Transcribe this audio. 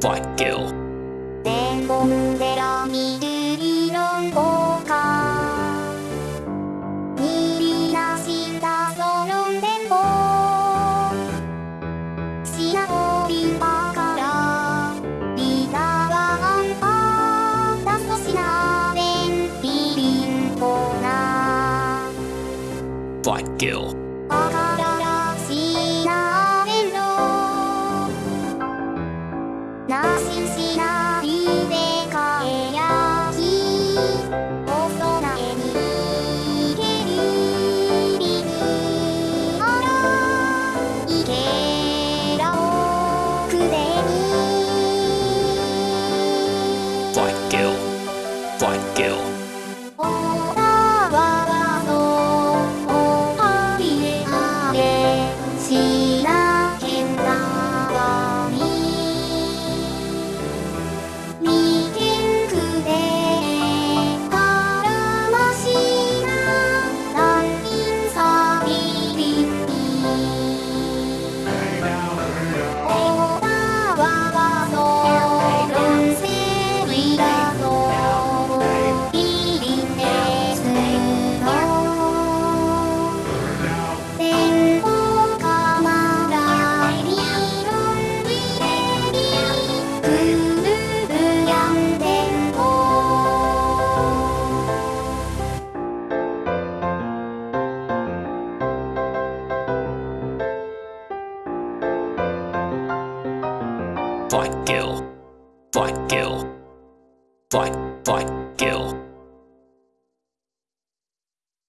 Fight Gill. 天本寺緑色効果。にりなしたその電報品折ばからリタワンパー。ダストシナベンビリンコナ Fight Gill. わかなしし Fight, kill. Fight, kill. Fight, fight, kill.